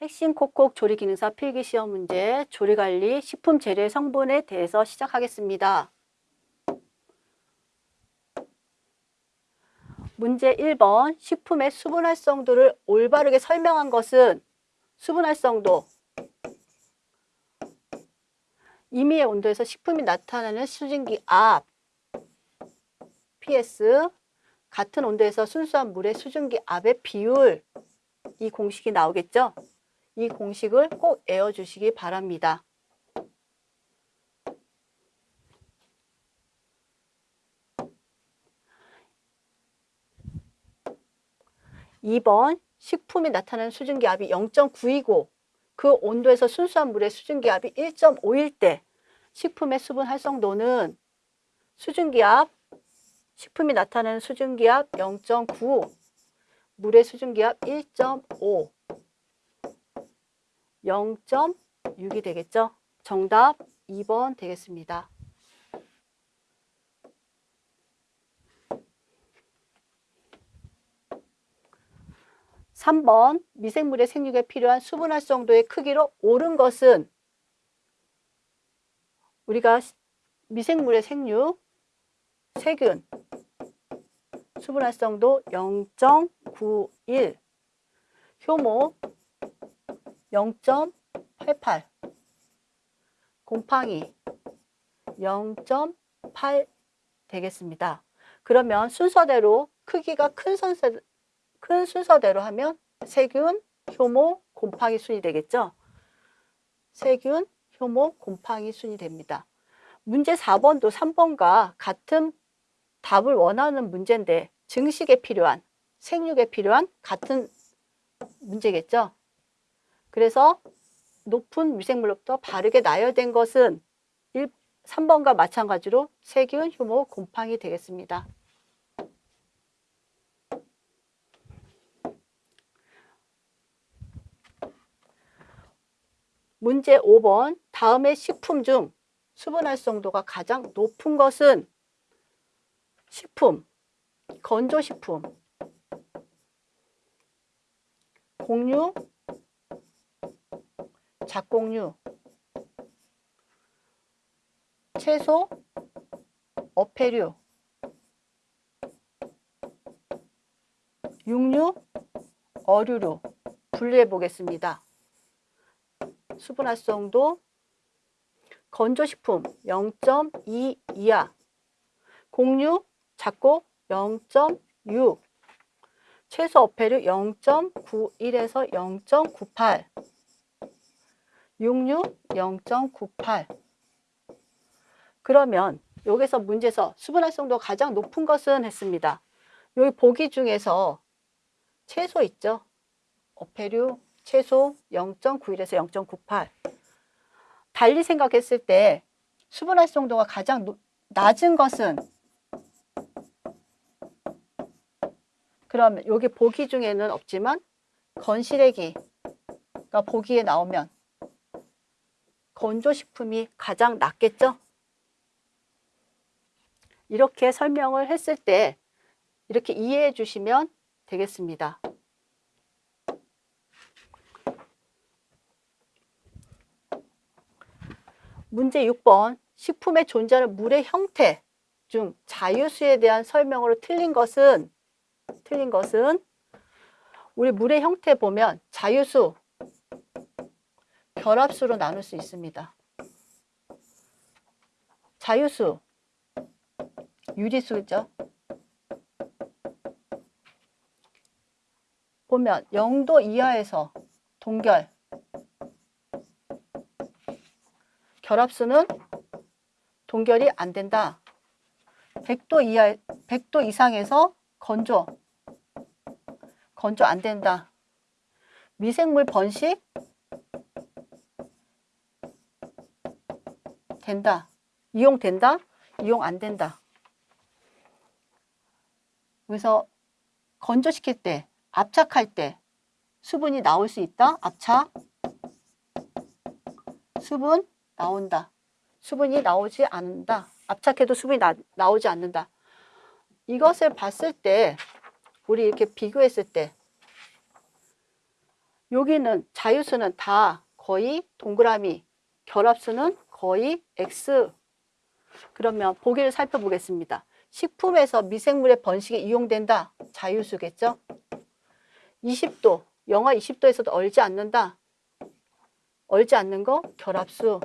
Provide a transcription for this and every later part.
핵심 콕콕 조리 기능사 필기 시험 문제 조리 관리 식품 재료의 성분에 대해서 시작하겠습니다. 문제 1번 식품의 수분 활성도를 올바르게 설명한 것은 수분 활성도 임의의 온도에서 식품이 나타나는 수증기 압 PS 같은 온도에서 순수한 물의 수증기 압의 비율 이 공식이 나오겠죠? 이 공식을 꼭 외워주시기 바랍니다. 2번 식품에 나타나는 수증기압이 0.9이고 그 온도에서 순수한 물의 수증기압이 1.5일 때 식품의 수분 활성도는 수증기압 식품이 나타내는 수증기압 0.9 물의 수증기압 1.5 0.6이 되겠죠? 정답 2번 되겠습니다. 3번 미생물의 생육에 필요한 수분 활성도의 크기로 옳은 것은 우리가 미생물의 생육, 세균, 수분 활성도 0.91, 효모 0.88, 곰팡이 0.8 되겠습니다. 그러면 순서대로 크기가 큰, 선세, 큰 순서대로 하면 세균, 효모, 곰팡이 순이 되겠죠. 세균, 효모, 곰팡이 순이 됩니다. 문제 4번도 3번과 같은 답을 원하는 문제인데 증식에 필요한, 생육에 필요한 같은 문제겠죠. 그래서 높은 미생물로부터 바르게 나열된 것은 1, 3번과 마찬가지로 세균, 효모, 곰팡이 되겠습니다. 문제 5번 다음의 식품 중 수분 활성도가 가장 높은 것은 식품, 건조식품, 곡류, 작곡류, 채소, 어패류, 육류, 어류류 분류해 보겠습니다. 수분 활성도 건조식품 0.2 이하. 곡류 작곡 0.6 채소 어패류 0.91에서 0.98 육류 0.98 그러면 여기서 문제에서 수분 활성도 가장 높은 것은 했습니다. 여기 보기 중에서 채소 있죠? 어패류, 최소 0.91에서 0.98 달리 생각했을 때 수분 활성도가 가장 낮은 것은 그러면 여기 보기 중에는 없지만 건시래기가 보기에 나오면 건조식품이 가장 낫겠죠? 이렇게 설명을 했을 때 이렇게 이해해 주시면 되겠습니다. 문제 6번 식품에 존재하는 물의 형태 중 자유수에 대한 설명으로 틀린 것은 틀린 것은 우리 물의 형태 보면 자유수 결합수로 나눌 수 있습니다. 자유수 유리수죠. 보면 0도 이하에서 동결 결합수는 동결이 안 된다. 100도 이하 100도 이상에서 건조 건조 안 된다. 미생물 번식 된다. 이용 된다. 이용 안 된다. 그래서 건조시킬 때, 압착할 때 수분이 나올 수 있다. 압착. 수분 나온다. 수분이 나오지 않는다. 압착해도 수분이 나, 나오지 않는다. 이것을 봤을 때 우리 이렇게 비교했을 때 여기는 자유수는 다 거의 동그라미, 결합수는 거의 X. 그러면 보기를 살펴보겠습니다. 식품에서 미생물의 번식에 이용된다. 자유수겠죠? 20도, 영하 20도에서도 얼지 않는다. 얼지 않는 거 결합수.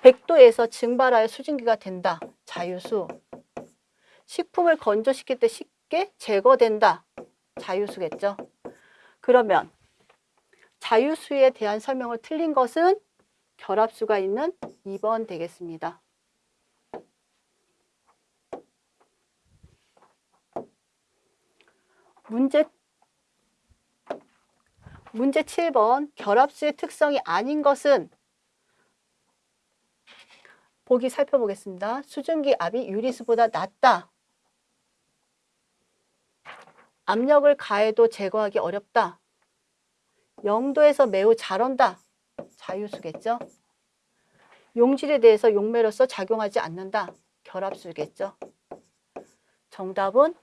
100도에서 증발하여 수증기가 된다. 자유수. 식품을 건조시킬 때 쉽게 제거된다. 자유수겠죠. 그러면 자유수에 대한 설명을 틀린 것은 결합수가 있는 2번 되겠습니다. 문제 문제 7번 결합수의 특성이 아닌 것은 보기 살펴보겠습니다. 수증기 압이 유리수보다 낮다. 압력을 가해도 제거하기 어렵다. 0도에서 매우 잘 온다. 자유수겠죠. 용질에 대해서 용매로서 작용하지 않는다. 결합수겠죠. 정답은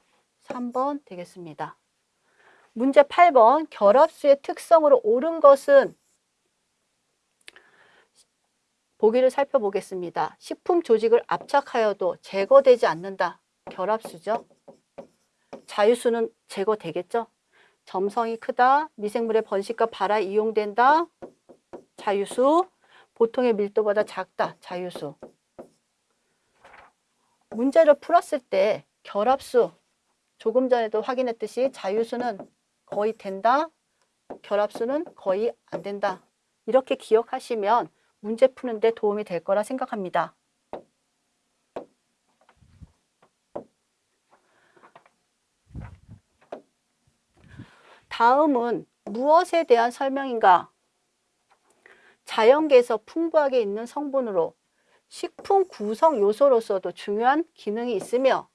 3번 되겠습니다. 문제 8번 결합수의 특성으로 옳은 것은 보기를 살펴보겠습니다. 식품 조직을 압착하여도 제거되지 않는다. 결합수죠. 자유수는 제거되겠죠. 점성이 크다. 미생물의 번식과 발화에 이용된다. 자유수. 보통의 밀도보다 작다. 자유수. 문제를 풀었을 때 결합수 조금 전에도 확인했듯이 자유수는 거의 된다. 결합수는 거의 안 된다. 이렇게 기억하시면 문제 푸는 데 도움이 될 거라 생각합니다. 다음은 무엇에 대한 설명인가? 자연계에서 풍부하게 있는 성분으로 식품 구성 요소로서도 중요한 기능이 있으며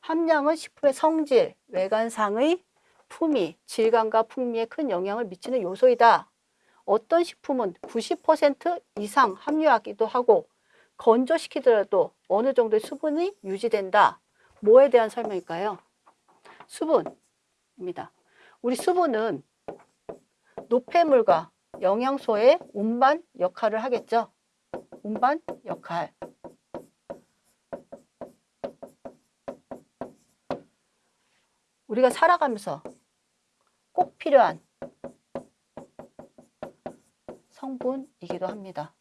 함량은 식품의 성질, 외관상의 품위, 질감과 풍미에 큰 영향을 미치는 요소이다. 어떤 식품은 90% 이상 함유하기도 하고 건조시키더라도 어느 정도의 수분이 유지된다. 뭐에 대한 설명일까요? 수분입니다. 우리 수분은 노폐물과 영양소의 운반 역할을 하겠죠. 운반 역할. 우리가 살아가면서 꼭 필요한 성분이기도 합니다.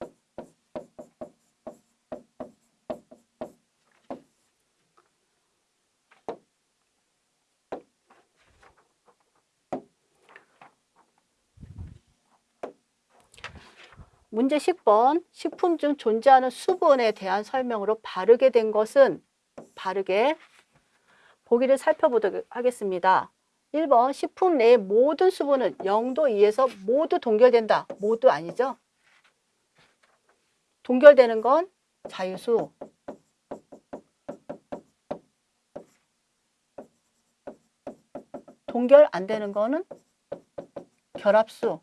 문제 10번 식품 중 존재하는 수분에 대한 설명으로 바르게 된 것은 바르게 보기를 살펴보도록 하겠습니다. 1번 식품 내의 모든 수분은 0도 이에서 모두 동결된다. 모두 아니죠? 동결되는 건 자유수. 동결 안 되는 거는 결합수.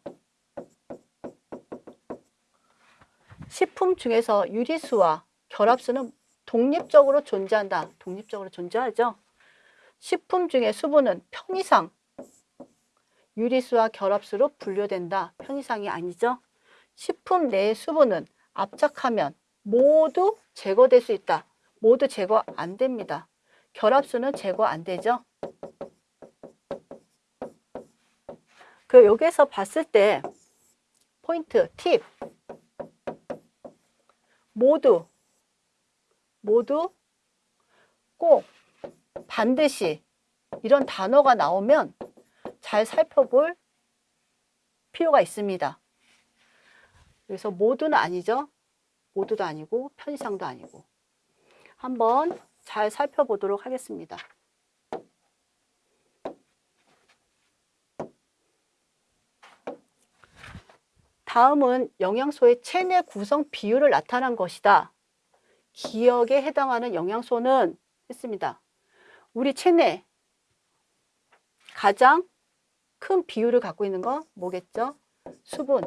식품 중에서 유리수와 결합수는 독립적으로 존재한다. 독립적으로 존재하죠. 식품 중에 수분은 편의상 유리수와 결합수로 분류된다. 편의상이 아니죠. 식품 내의 수분은 압착하면 모두 제거될 수 있다. 모두 제거 안 됩니다. 결합수는 제거 안 되죠. 그 여기에서 봤을 때 포인트, 팁 모두 모두 꼭 반드시 이런 단어가 나오면 잘 살펴볼 필요가 있습니다. 그래서 모두는 아니죠. 모두도 아니고 편의상도 아니고 한번 잘 살펴보도록 하겠습니다. 다음은 영양소의 체내 구성 비율을 나타난 것이다. 기억에 해당하는 영양소는 했습니다. 우리 체내 가장 큰 비율을 갖고 있는 건 뭐겠죠? 수분.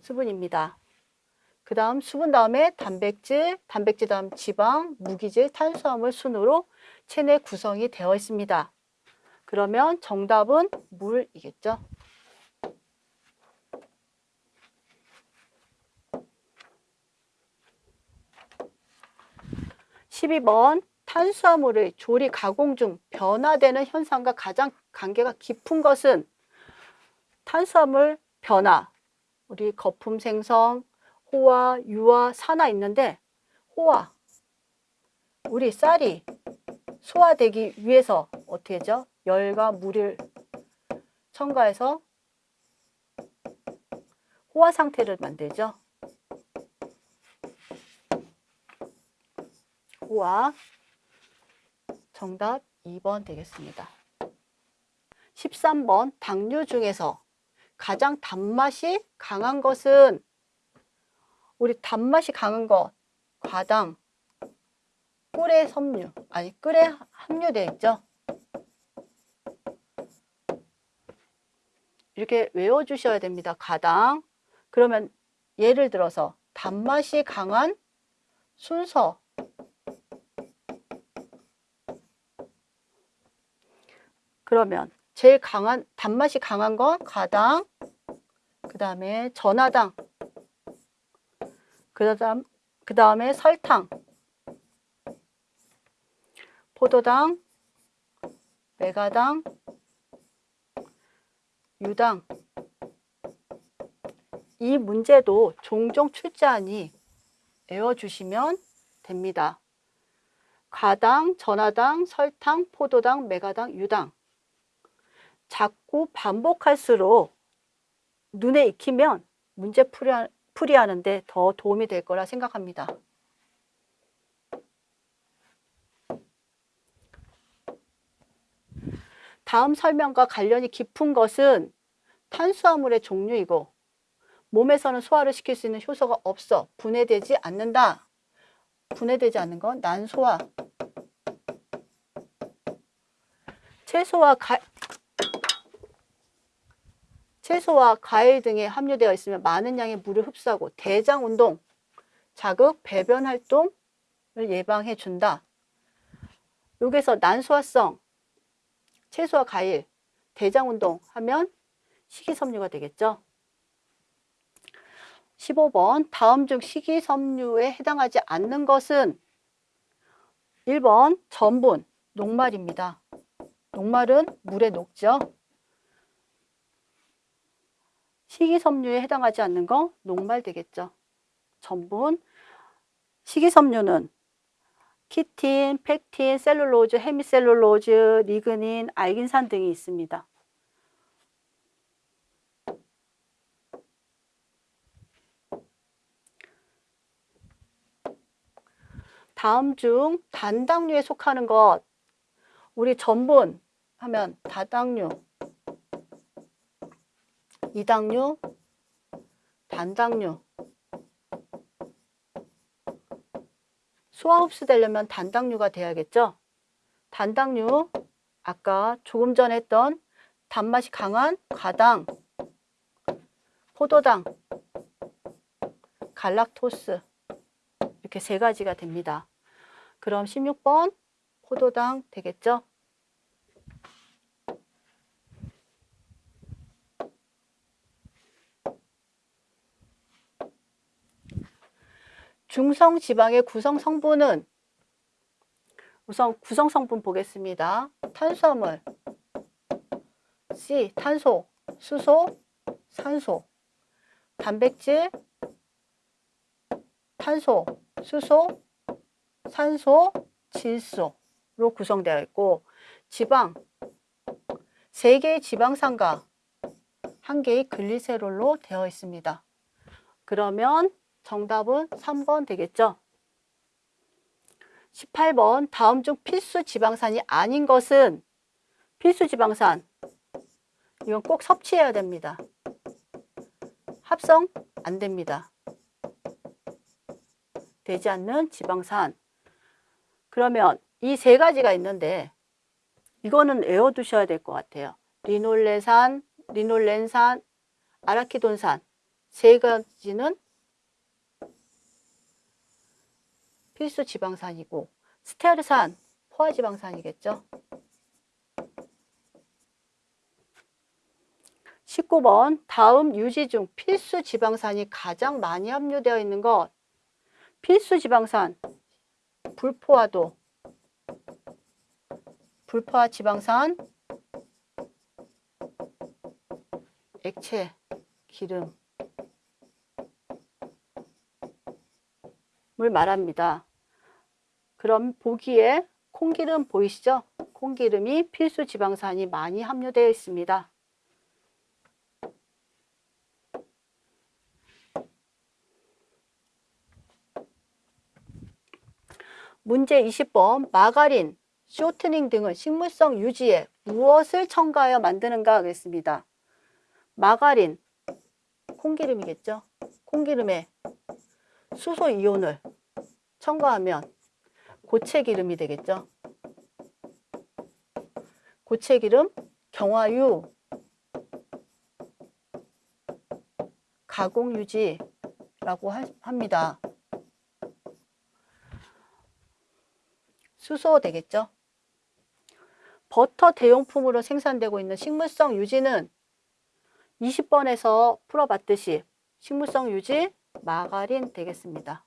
수분입니다. 그 다음 수분 다음에 단백질, 단백질 다음 지방, 무기질, 탄수화물 순으로 체내 구성이 되어 있습니다. 그러면 정답은 물이겠죠. 12번 탄수화물의 조리 가공 중 변화되는 현상과 가장 관계가 깊은 것은 탄수화물 변화, 우리 거품 생성, 호화, 유화, 산화 있는데 호화, 우리 쌀이 소화되기 위해서 어떻게 하죠? 열과 물을 첨가해서 호화 상태를 만들죠. 호화 정답 2번 되겠습니다. 13번 당류 중에서 가장 단맛이 강한 것은 우리 단맛이 강한 것 과당, 꿀에 섬유, 아니 꿀에 함유되어 있죠. 이렇게 외워주셔야 됩니다. 가당. 그러면 예를 들어서 단맛이 강한 순서 그러면 제일 강한 단맛이 강한 건 가당, 그 다음에 전화당, 그 다음 그 다음에 설탕, 포도당, 메가당, 유당. 이 문제도 종종 출제하니 외워주시면 됩니다. 가당, 전화당, 설탕, 포도당, 메가당, 유당. 자꾸 반복할수록 눈에 익히면 문제 풀이 하는데 더 도움이 될 거라 생각합니다. 다음 설명과 관련이 깊은 것은 탄수화물의 종류이고 몸에서는 소화를 시킬 수 있는 효소가 없어 분해되지 않는다. 분해되지 않는 건 난소화. 채소와 가, 채소와 과일 등에 함유되어 있으면 많은 양의 물을 흡수하고 대장 운동, 자극, 배변 활동을 예방해 준다. 여기서 난소화성, 채소와 과일, 대장 운동 하면 식이섬유가 되겠죠. 15번 다음 중 식이섬유에 해당하지 않는 것은 1번 전분, 녹말입니다. 녹말은 물에 녹죠. 식이섬유에 해당하지 않는 거 녹말 되겠죠. 전분, 식이섬유는 키틴, 펙틴, 셀룰로즈, 헤미셀룰로즈, 리그닌, 알긴산 등이 있습니다. 다음 중 단당류에 속하는 것 우리 전분 하면 다당류 이당류, 단당류. 소화 흡수되려면 단당류가 돼야겠죠? 단당류, 아까 조금 전에 했던 단맛이 강한 과당, 포도당, 갈락토스 이렇게 세 가지가 됩니다. 그럼 16번 포도당 되겠죠? 중성 지방의 구성 성분은 우선 구성 성분 보겠습니다. 탄수화물, C, 탄소, 수소, 산소, 단백질, 탄소, 수소, 산소, 질소로 구성되어 있고 지방, 3개의 지방산과 1개의 글리세롤로 되어 있습니다. 그러면 정답은 3번 되겠죠. 18번 다음 중 필수 지방산이 아닌 것은 필수 지방산 이건 꼭 섭취해야 됩니다. 합성 안 됩니다. 되지 않는 지방산 그러면 이 세 가지가 있는데 이거는 외워두셔야 될 것 같아요. 리놀레산, 리놀렌산, 아라키돈산 세 가지는 필수 지방산이고 스테아르산 포화지방산이겠죠. 19번 다음 유지 중 필수 지방산이 가장 많이 함유되어 있는 것. 필수 지방산 불포화도. 불포화 지방산 액체 기름 말합니다. 그럼 보기에 콩기름 보이시죠? 콩기름이 필수 지방산이 많이 함유되어 있습니다. 문제 20번 마가린, 쇼트닝 등은 식물성 유지에 무엇을 첨가하여 만드는가 하겠습니다. 마가린, 콩기름이겠죠. 콩기름에 수소 이온을 첨가하면 고체 기름이 되겠죠. 고체 기름, 경화유, 가공 유지라고 합니다. 수소 되겠죠. 버터 대용품으로 생산되고 있는 식물성 유지는 20번에서 풀어봤듯이 식물성 유지 마가린 되겠습니다.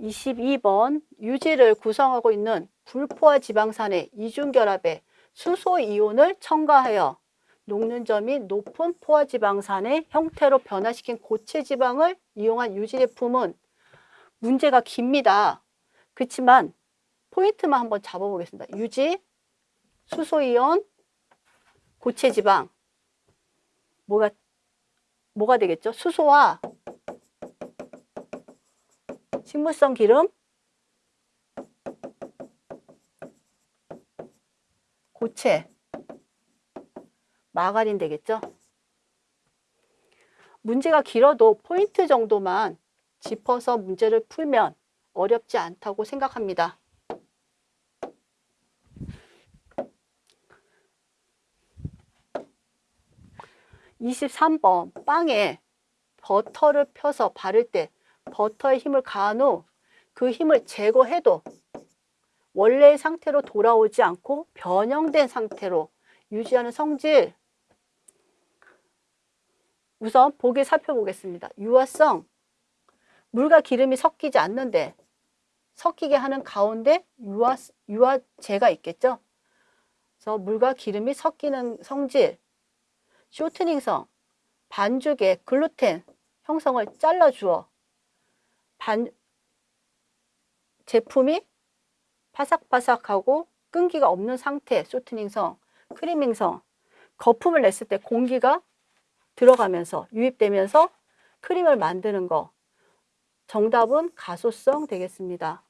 (22번) 유지를 구성하고 있는 불포화 지방산의 이중결합에 수소 이온을 첨가하여 녹는 점이 높은 포화지방산의 형태로 변화시킨 고체지방을 이용한 유지제품은 문제가 깁니다. 그렇지만 포인트만 한번 잡아보겠습니다. 유지, 수소이온, 고체지방 뭐가 뭐가 되겠죠? 수소와 식물성 기름, 고체 마가린 되겠죠? 문제가 길어도 포인트 정도만 짚어서 문제를 풀면 어렵지 않다고 생각합니다. (23번) 빵에 버터를 펴서 바를 때 버터의 힘을 가한 후 그 힘을 제거해도 원래의 상태로 돌아오지 않고 변형된 상태로 유지하는 성질 우선 보기 살펴보겠습니다. 유화성, 물과 기름이 섞이지 않는데 섞이게 하는 가운데 유화, 유화제가 있겠죠. 그래서 물과 기름이 섞이는 성질, 쇼트닝성, 반죽에 글루텐 형성을 잘라주어 반, 제품이 바삭바삭하고 끈기가 없는 상태, 쇼트닝성, 크리밍성, 거품을 냈을 때 공기가 들어가면서 유입되면서 크림을 만드는 거 정답은 가소성 되겠습니다.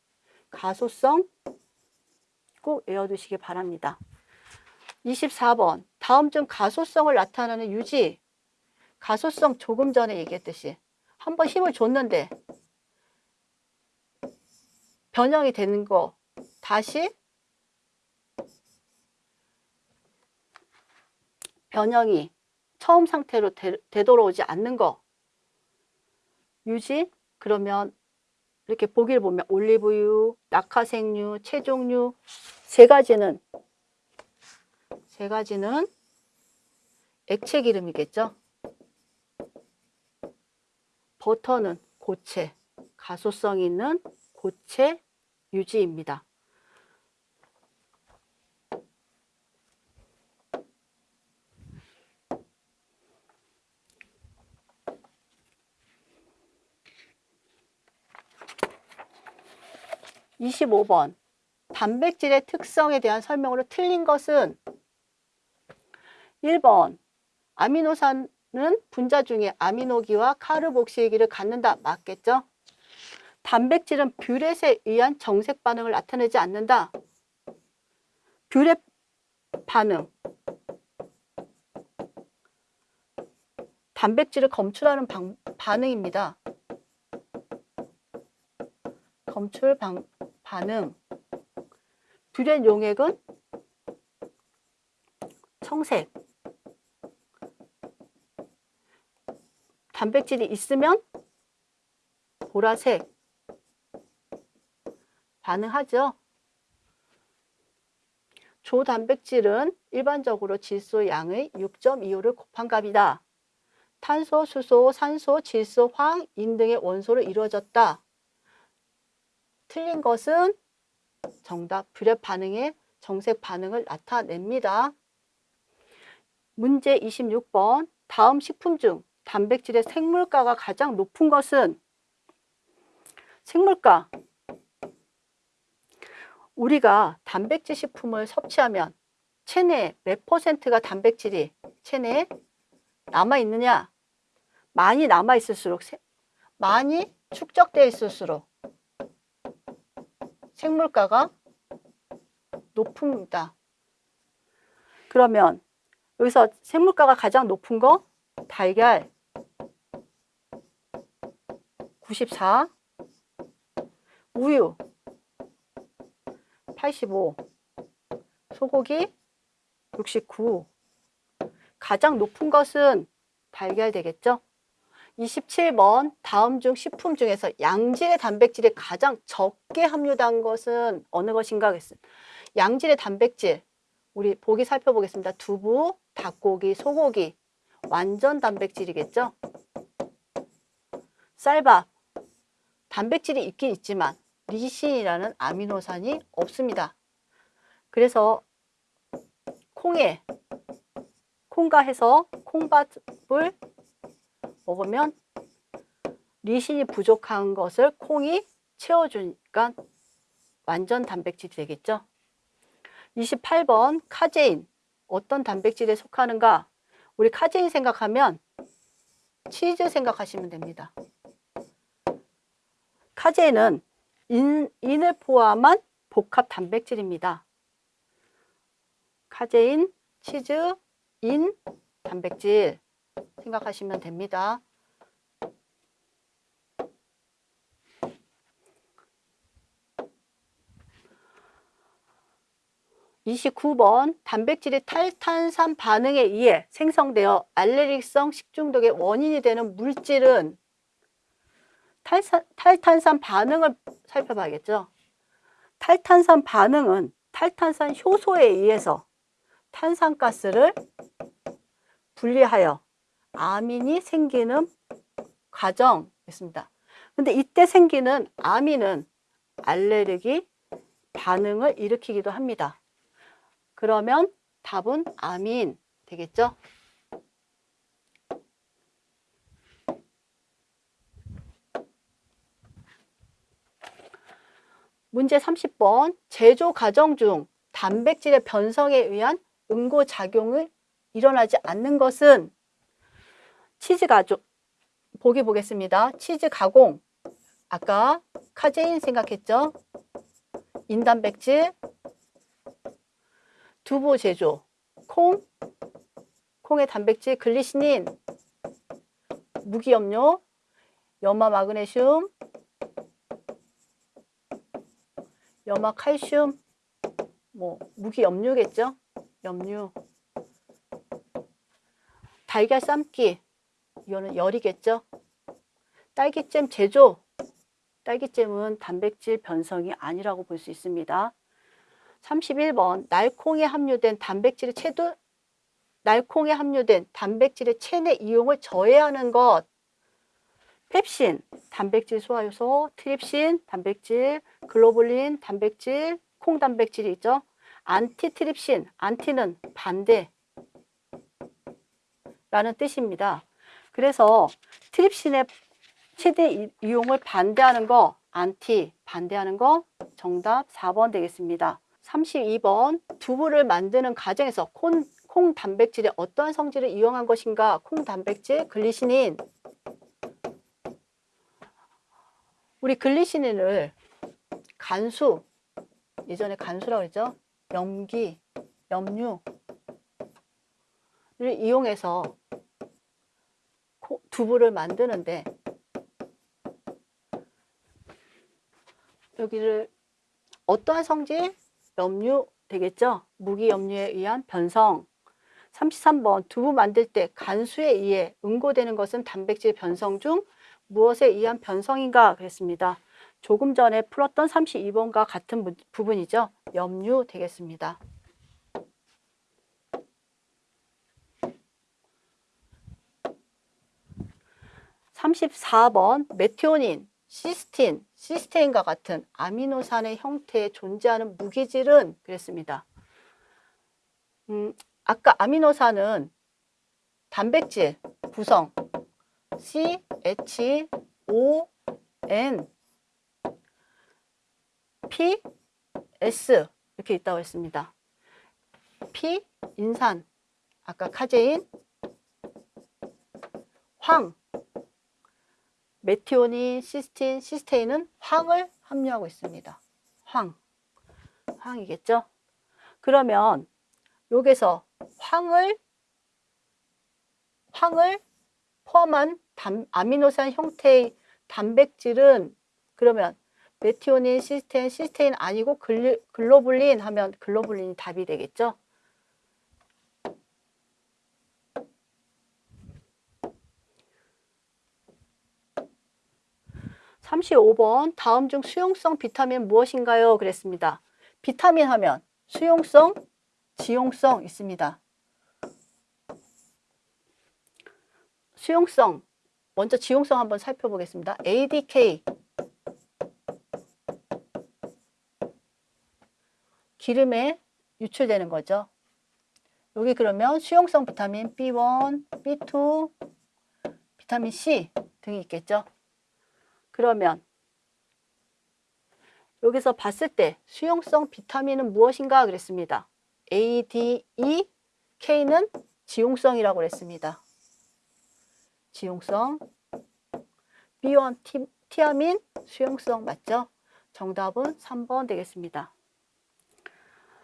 가소성 꼭 외워두시기 바랍니다. 24번 다음 중 가소성을 나타내는 유지. 가소성 조금 전에 얘기했듯이 한번 힘을 줬는데 변형이 되는 거 다시 변형이 처음 상태로 되, 되돌아오지 않는 거. 유지 그러면 이렇게 보기를 보면 올리브유, 낙하생류, 채종류 세 가지는 세 가지는 액체 기름이겠죠. 버터는 고체, 가소성 있는 고체 유지입니다. 25번 단백질의 특성에 대한 설명으로 틀린 것은 1번 아미노산은 분자 중에 아미노기와 카르복실기를 갖는다. 맞겠죠? 단백질은 뷰렛에 의한 정색 반응을 나타내지 않는다. 뷰렛 반응 단백질을 검출하는 방, 반응입니다. 검출 방, 반응 뷰렛 용액은 청색 단백질이 있으면 보라색 가능하죠. 조 단백질은 일반적으로 질소 양의 6.25를 곱한 값이다. 탄소, 수소, 산소, 질소, 황, 인 등의 원소로 이루어졌다. 틀린 것은 정답 불협 반응의 정색 반응을 나타냅니다. 문제 26번 다음 식품 중 단백질의 생물가가 가장 높은 것은 생물가 우리가 단백질 식품을 섭취하면 체내에 몇 퍼센트가 단백질이 체내에 남아 있느냐? 많이 남아 있을수록 세- 많이 축적되어 있을수록 생물가가 높습니다. 그러면 여기서 생물가가 가장 높은 거 달걀 94 우유 85 소고기 69 가장 높은 것은 달걀 되겠죠? 27번 다음 중 식품 중에서 양질의 단백질이 가장 적게 함유된 것은 어느 것인가 하겠습니다. 양질의 단백질 우리 보기 살펴보겠습니다. 두부, 닭고기, 소고기 완전 단백질이겠죠? 쌀밥 단백질이 있긴 있지만 리신이라는 아미노산이 없습니다. 그래서 콩에 콩과 해서 콩밥을 먹으면 리신이 부족한 것을 콩이 채워주니까 완전 단백질이 되겠죠. 28번 카제인 어떤 단백질에 속하는가? 우리 카제인 생각하면 치즈 생각하시면 됩니다. 카제인은 인, 인을 포함한 복합 단백질입니다. 카제인, 치즈, 인, 단백질 생각하시면 됩니다. 이십구 번 단백질이 탈탄산 반응에 의해 생성되어 알레르기성 식중독의 원인이 되는 물질은 탈산, 탈탄산 반응을 살펴봐야겠죠. 탈탄산 반응은 탈탄산 효소에 의해서 탄산가스를 분리하여 아민이 생기는 과정입니다. 근데 이때 생기는 아민은 알레르기 반응을 일으키기도 합니다. 그러면 답은 아민 되겠죠? 문제 30번 제조 과정 중 단백질의 변성에 의한 응고작용을 일어나지 않는 것은 치즈 가공 보기 보겠습니다. 치즈 가공. 아까 카제인 생각했죠? 인단백질. 두부 제조. 콩. 콩의 단백질 글리시닌 무기염류. 염화 마그네슘 염화 칼슘 뭐 무기염료겠죠? 염류 달걀 삶기 이거는 열이겠죠? 딸기잼 제조 딸기잼은 단백질 변성이 아니라고 볼 수 있습니다. 31번 날콩에 함유된 단백질의 체도 날콩에 함유된 단백질의 체내 이용을 저해하는 것 펩신, 단백질 소화효소, 트립신, 단백질, 글로불린, 단백질, 콩 단백질이 있죠. 안티트립신, 안티는 반대 라는 뜻입니다. 그래서 트립신의 체내 이용을 반대하는 거 안티 반대하는 거 정답 4번 되겠습니다. 32번 두부를 만드는 과정에서 콩, 콩 단백질의 어떠한 성질을 이용한 것인가? 콩 단백질 글리시닌 우리 글리시닌을 간수 예전에 간수라고 했죠. 염기, 염류를 이용해서 두부를 만드는데 여기를 어떠한 성질? 염류 되겠죠? 무기염류에 의한 변성 33번 두부 만들 때 간수에 의해 응고되는 것은 단백질 변성 중 무엇에 의한 변성인가 그랬습니다. 조금 전에 풀었던 32번과 같은 부- 부분이죠. 염류 되겠습니다. 34번 메티오닌, 시스틴, 시스테인과 같은 아미노산의 형태에 존재하는 무기질은 그랬습니다. 음, 아까 아미노산은 단백질 구성 C, H, O, N, P, S 이렇게 있다고 했습니다. P, 인산, 아까 카제인, 황, 메티오닌, 시스틴, 시스테인은 황을 함유하고 있습니다. 황, 황이겠죠? 그러면 여기서 황을 황을 포함한 단, 아미노산 형태의 단백질은 그러면 메티오닌, 시스테인, 시스테인 아니고 글리, 글로불린 하면 글로불린이 답이 되겠죠? 삼십오 번 다음 중 수용성 비타민 무엇인가요? 그랬습니다. 비타민 하면 수용성, 지용성 있습니다. 수용성, 먼저 지용성 한번 살펴보겠습니다. ADK, 기름에 유출되는 거죠. 여기 그러면 수용성 비타민 B1, B2, 비타민 C 등이 있겠죠. 그러면 여기서 봤을 때 수용성 비타민은 무엇인가 그랬습니다. A, D, E, K는 지용성이라고 그랬습니다. 지용성. B1 티, 티아민 수용성 맞죠? 정답은 3번 되겠습니다.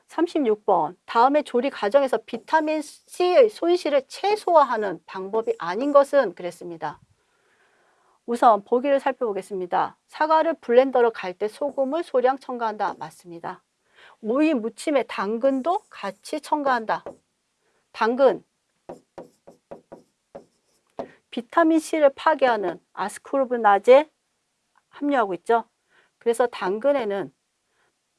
36번 다음의 조리 과정에서 비타민 C의 손실을 최소화하는 방법이 아닌 것은 그랬습니다. 우선 보기를 살펴보겠습니다. 사과를 블렌더로 갈 때 소금을 소량 첨가한다. 맞습니다. 오이 무침에 당근도 같이 첨가한다. 당근 비타민 C를 파괴하는 아스코르브나제 함유하고 있죠. 그래서 당근에는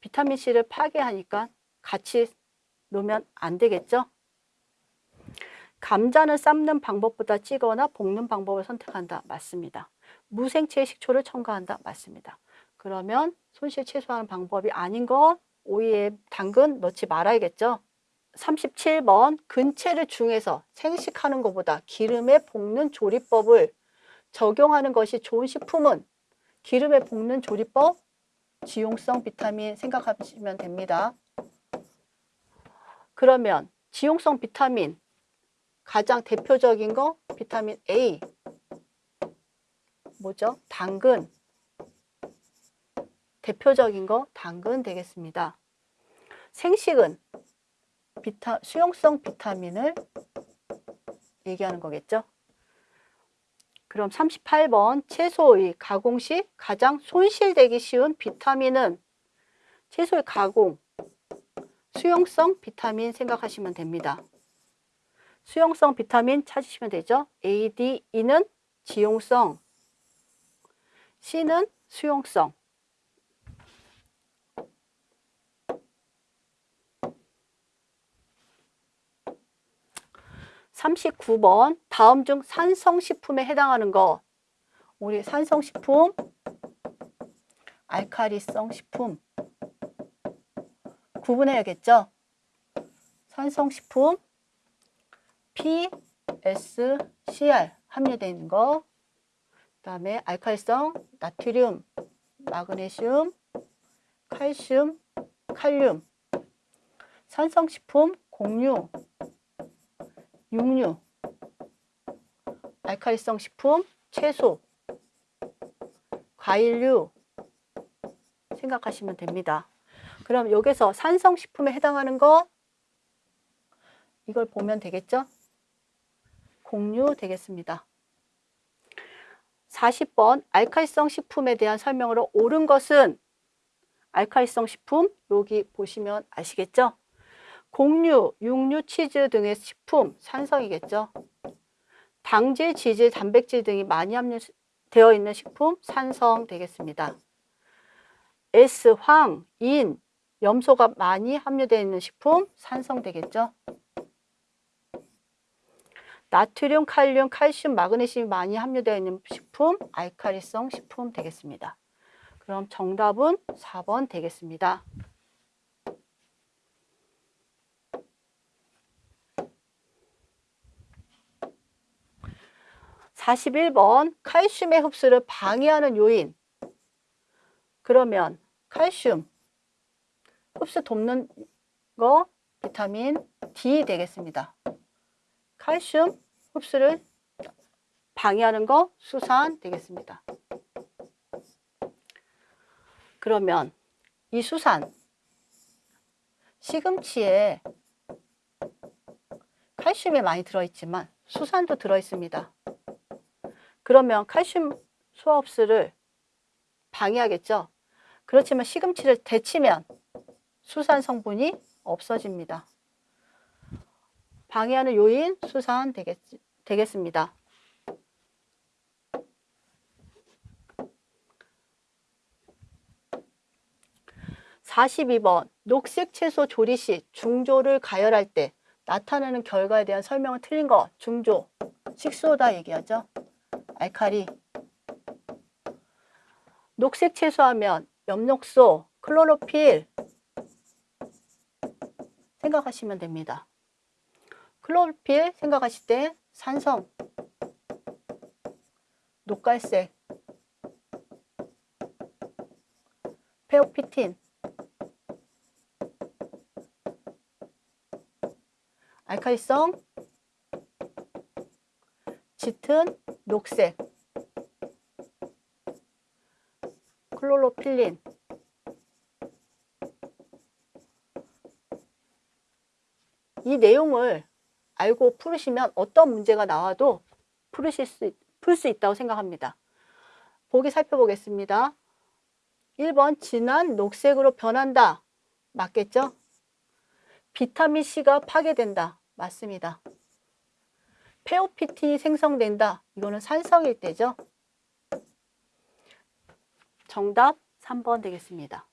비타민 C를 파괴하니까 같이 놓으면 안 되겠죠. 감자는 삶는 방법보다 찌거나 볶는 방법을 선택한다. 맞습니다. 무생채 식초를 첨가한다. 맞습니다. 그러면 손실 최소화하는 방법이 아닌 건 오이에 당근 넣지 말아야겠죠. 37번 근체를 중에서 생식하는 것보다 기름에 볶는 조리법을 적용하는 것이 좋은 식품은 기름에 볶는 조리법, 지용성 비타민 생각하시면 됩니다. 그러면 지용성 비타민 가장 대표적인 거 비타민 A 뭐죠? 당근 대표적인 거 당근 되겠습니다. 생식은 비타, 수용성 비타민을 얘기하는 거겠죠. 그럼 38번 채소의 가공 시 가장 손실되기 쉬운 비타민은 채소의 가공, 수용성 비타민 생각하시면 됩니다. 수용성 비타민 찾으시면 되죠. A, D, E는 지용성, C는 수용성. 39번 다음 중 산성식품에 해당하는 것 우리 산성식품 알카리성 식품 구분해야겠죠? 산성식품 P, S, Cr 함유되어 있는 거. 그다음에 알칼성 나트륨, 마그네슘, 칼슘, 칼륨. 산성식품 공유 육류, 알칼리성 식품, 채소, 과일류 생각하시면 됩니다. 그럼 여기서 산성식품에 해당하는 거 이걸 보면 되겠죠? 공유 되겠습니다. 40번 알칼리성 식품에 대한 설명으로 옳은 것은 알칼리성 식품 여기 보시면 아시겠죠? 곡류, 육류, 치즈 등의 식품, 산성이겠죠. 당질, 지질, 단백질 등이 많이 함유되어 있는 식품, 산성 되겠습니다. S, 황, 인, 염소가 많이 함유되어 있는 식품 산성 되겠죠. 나트륨, 칼륨, 칼슘, 마그네슘이 많이 함유되어 있는 식품 알카리성 식품 되겠습니다. 그럼 정답은 4번 되겠습니다. 41번 칼슘의 흡수를 방해하는 요인 그러면 칼슘 흡수 돕는 거 비타민 D 되겠습니다. 칼슘 흡수를 방해하는 거 수산 되겠습니다. 그러면 이 수산 시금치에 칼슘이 많이 들어있지만 수산도 들어있습니다. 그러면 칼슘 소화 흡수를 방해하겠죠. 그렇지만 시금치를 데치면 수산 성분이 없어집니다. 방해하는 요인 수산 되겠, 되겠습니다. (42번) 녹색 채소 조리 시 중조를 가열할 때 나타나는 결과에 대한 설명은 틀린 거 중조 식소다 얘기하죠 알카리 녹색 채소하면 엽록소, 클로로필 생각하시면 됩니다. 클로로필 생각하실 때 산성, 녹갈색, 페오피틴, 알칼리성, 짙은 녹색, 클로로필린, 이 내용을 알고 풀으시면 어떤 문제가 나와도 풀으실 수, 풀 수 있다고 생각합니다. 보기 살펴보겠습니다. 1번 진한 녹색으로 변한다. 맞겠죠? 비타민C가 파괴된다. 맞습니다. 페오피틴이 생성된다. 이거는 산성일 때죠. 정답 3번 되겠습니다.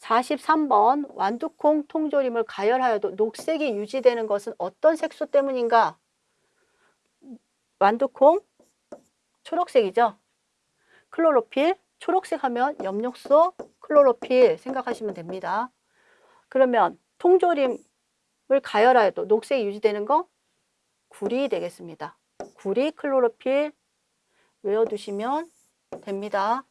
43번 완두콩 통조림을 가열하여도 녹색이 유지되는 것은 어떤 색소 때문인가? 완두콩 초록색이죠. 클로로필 초록색 하면 엽록소 클로로필 생각하시면 됩니다. 그러면 통조림을 가열하여도 녹색이 유지되는 거 구리 되겠습니다. 구리 클로로필 외워두시면 됩니다.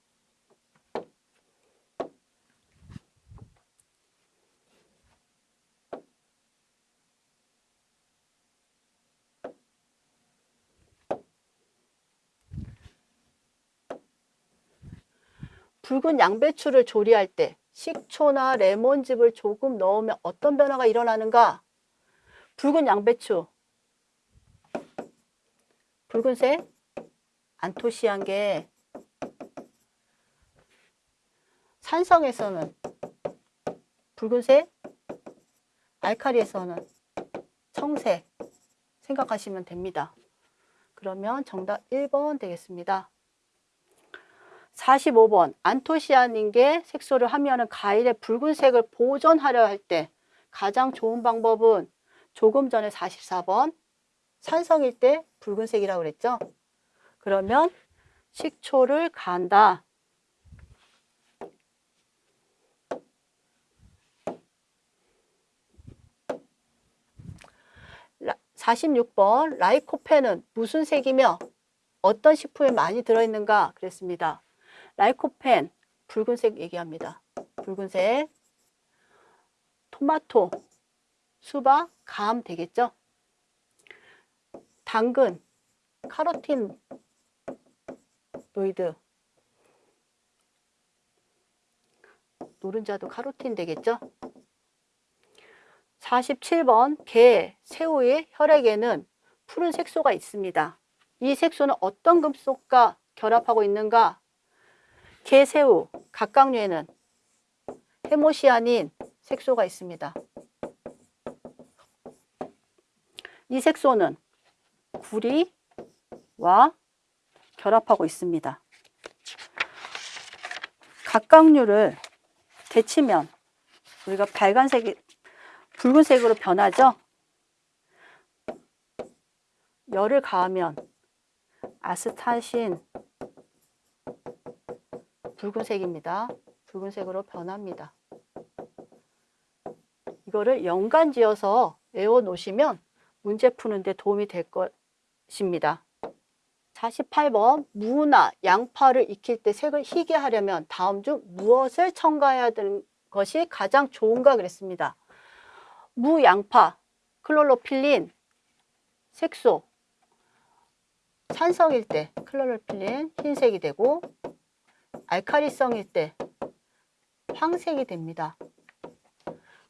붉은 양배추를 조리할 때 식초나 레몬즙을 조금 넣으면 어떤 변화가 일어나는가? 붉은 양배추 붉은색 안토시한 게 산성에서는 붉은색 알카리에서는 청색 생각하시면 됩니다. 그러면 정답 1번 되겠습니다. 45번 안토시아닌계 색소를 함유하는 과일의 붉은색을 보존하려 할 때 가장 좋은 방법은 조금 전에 44번 산성일 때 붉은색이라고 그랬죠. 그러면 식초를 간다. 라, 46번 lycopene은 무슨 색이며 어떤 식품에 많이 들어있는가 그랬습니다. lycopene 붉은색 얘기합니다. 붉은색 토마토 수박 감 되겠죠? 당근 카로티노이드 노른자도 카로틴 되겠죠? 47번 게, 새우의 혈액에는 푸른 색소가 있습니다. 이 색소는 어떤 금속과 결합하고 있는가? 게 새우, 각각류에는 헤모시아닌 색소가 있습니다. 이 색소는 구리와 결합하고 있습니다. 각각류를 데치면 우리가 빨간색이 붉은색으로 변하죠. 열을 가하면 아스타신 붉은색입니다. 붉은색으로 변합니다. 이거를 연간 지어서 외워 놓으시면 문제 푸는 데 도움이 될 것 입니다. 48번 무나 양파를 익힐 때 색을 희게 하려면 다음 중 무엇을 첨가해야 되는 것이 가장 좋은가 그랬습니다. 무, 양파, 클로로필린, 색소, 산성일 때 클로로필린 흰색이 되고 알카리성일 때 황색이 됩니다.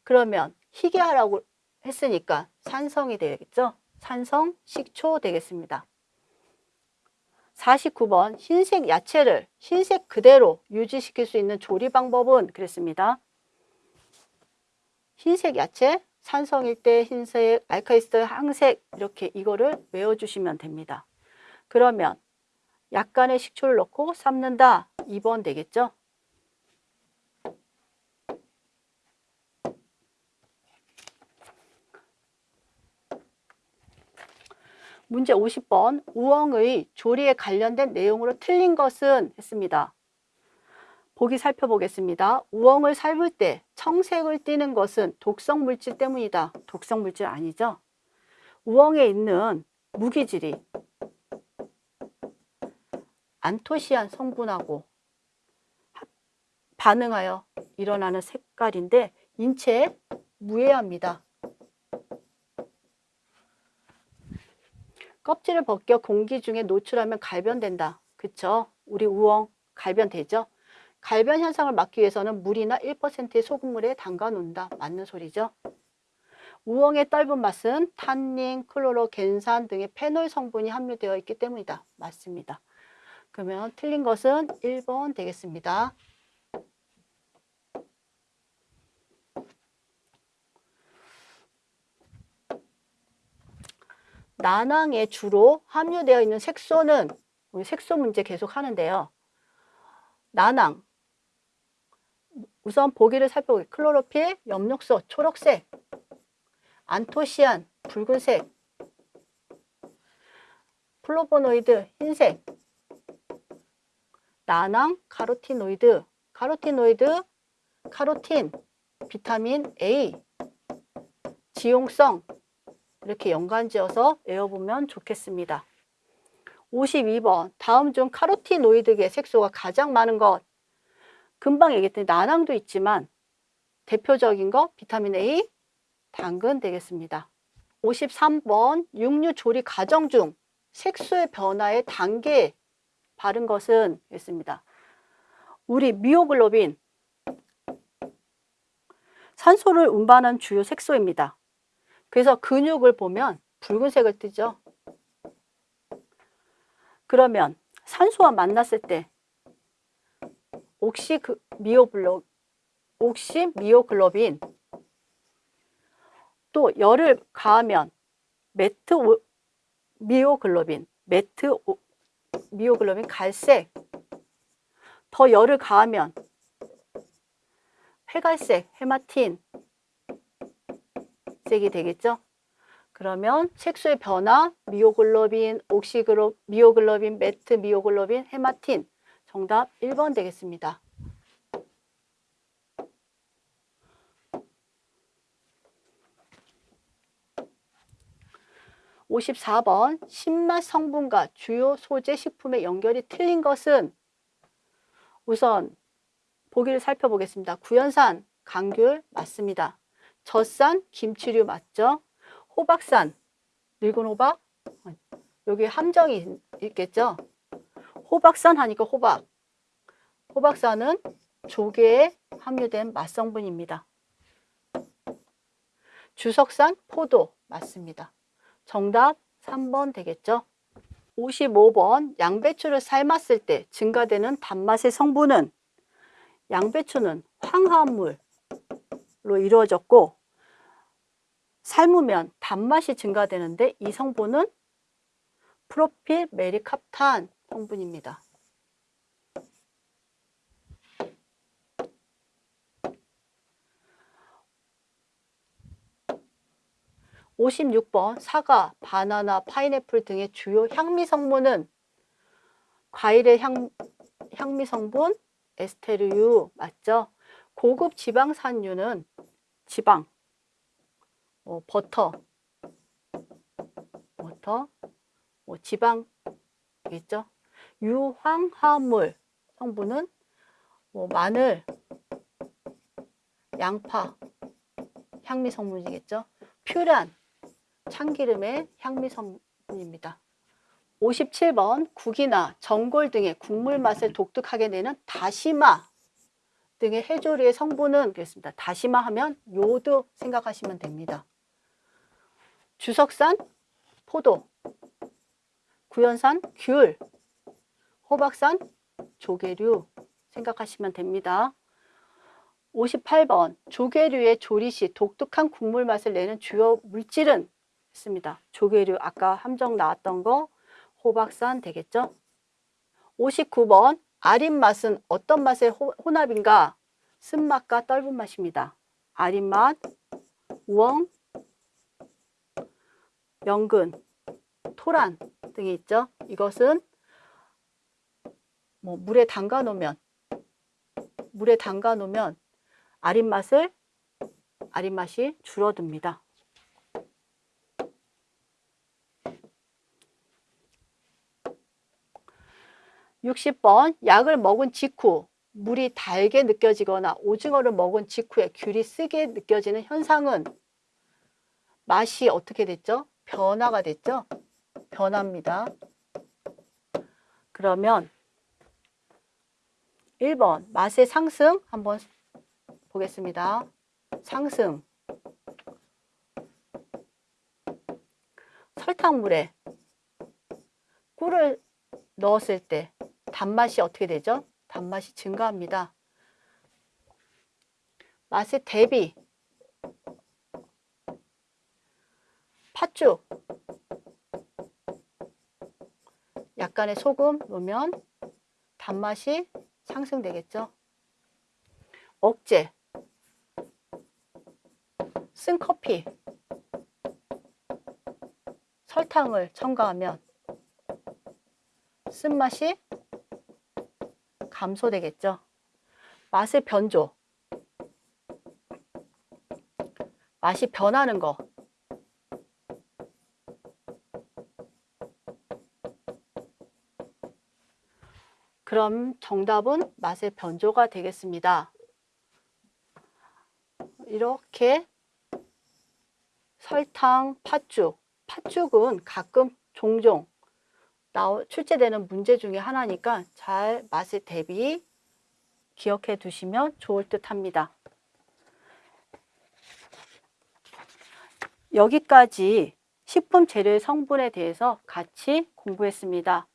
그러면 희게 하라고 했으니까 산성이 되겠죠? 산성, 식초 되겠습니다. 49번 흰색 야채를 흰색 그대로 유지시킬 수 있는 조리 방법은 그랬습니다. 흰색 야채, 산성일 때 흰색, 알카리스 항색 이렇게 이거를 외워주시면 됩니다. 그러면 약간의 식초를 넣고 삶는다. 2번 되겠죠? 문제 50번 우엉의 조리에 관련된 내용으로 틀린 것은 했습니다. 보기 살펴보겠습니다. 우엉을 삶을 때 청색을 띠는 것은 독성 물질 때문이다. 독성 물질 아니죠? 우엉에 있는 무기질이 안토시안 성분하고 반응하여 일어나는 색깔인데 인체에 무해합니다. 껍질을 벗겨 공기 중에 노출하면 갈변된다. 그쵸? 우리 우엉 갈변되죠? 갈변 현상을 막기 위해서는 물이나 1%의 소금물에 담가 놓는다. 맞는 소리죠? 우엉의 떫은 맛은 탄닌, 클로로, 겐산 등의 페놀 성분이 함유되어 있기 때문이다. 맞습니다. 그러면 틀린 것은 1번 되겠습니다. 난황에 주로 함유되어 있는 색소는 우리 색소 문제 계속 하는데요. 난황 우선 보기를 살펴보기. 클로로필, 엽록소, 초록색. 안토시안, 붉은색. 플라보노이드, 흰색. 난황, 카로티노이드, 카로티노이드, 카로틴, 비타민 A, 지용성 이렇게 연관지어서 외워보면 좋겠습니다. 52번 다음 중 카로티노이드계 색소가 가장 많은 것 금방 얘기했더니 난황도 있지만 대표적인 거 비타민 A, 당근 되겠습니다. 53번 육류 조리 과정 중 색소의 변화의 단계에 바른 것은 있습니다. 우리 미오글로빈 산소를 운반하는 주요 색소입니다. 그래서 근육을 보면 붉은색을 뜨죠. 그러면 산소와 만났을 때 옥시 그 미오글로 옥시 미오글로빈 또 열을 가하면 메트 미오글로빈 메트 미오글로빈 갈색 더 열을 가하면 회갈색 헤마틴 색이 되겠죠. 그러면 색소의 변화 미오글로빈, 옥시그로 미오글로빈, 메트 미오글로빈, 헤마틴 정답 1번 되겠습니다. (54번) 신맛 성분과 주요 소재 식품의 연결이 틀린 것은 우선 보기를 살펴보겠습니다. 구연산, 강귤 맞습니다. 젖산, 김치류 맞죠? 호박산, 늙은 호박? 여기 함정이 있겠죠? 호박산 하니까 호박. 호박산은 조개에 함유된 맛성분입니다. 주석산, 포도 맞습니다. 정답 3번 되겠죠? 55번 양배추를 삶았을 때 증가되는 단맛의 성분은 양배추는 황화물로 이루어졌고 삶으면 단맛이 증가되는데 이 성분은 프로필 메리캅탄 성분입니다. 56번 사과, 바나나, 파인애플 등의 주요 향미 성분은 과일의 향, 향미 성분 에스테르유 맞죠? 고급 지방산유는 지방, 어, 버터, 버터, 뭐 지방이겠죠? 유황화합물 성분은 뭐 마늘, 양파, 향미 성분이겠죠? 퓨란, 참기름의 향미 성분입니다. 57번 국이나 전골 등의 국물 맛을 독특하게 내는 다시마 등의 해조류의 성분은 그렇습니다. 다시마 하면 요도 생각하시면 됩니다. 주석산 포도, 구연산 귤, 호박산 조개류 생각하시면 됩니다. 58번 조개류의 조리 시 독특한 국물 맛을 내는 주요 물질은 있습니다. 조개류 아까 함정 나왔던 거 호박산 되겠죠? 59번 아린 맛은 어떤 맛의 호- 혼합인가? 쓴맛과 떫은 맛입니다. 아린 맛, 우엉, 연근, 토란 등이 있죠. 이것은 뭐 물에 담가 놓으면 물에 담가 놓으면 아린 맛을 아린 맛이 줄어듭니다. 60번 약을 먹은 직후 물이 달게 느껴지거나 오징어를 먹은 직후에 귤이 쓰게 느껴지는 현상은 맛이 어떻게 됐죠? 변화가 됐죠? 변화입니다. 그러면 1번 맛의 상승 한번 보겠습니다. 상승 설탕물에 꿀을 넣었을 때 단맛이 어떻게 되죠? 단맛이 증가합니다. 맛의 대비 팥죽 약간의 소금 넣으면 단맛이 상승되겠죠. 억제 쓴 커피 설탕을 첨가하면 쓴맛이 감소되겠죠. 맛의 변조. 맛이 변하는 거. 그럼 정답은 맛의 변조가 되겠습니다. 이렇게 설탕, 팥죽. 팥죽은 가끔 종종 출제되는 문제 중에 하나니까 잘 맛의 대비 기억해 두시면 좋을 듯 합니다. 여기까지 식품 재료의 성분에 대해서 같이 공부했습니다.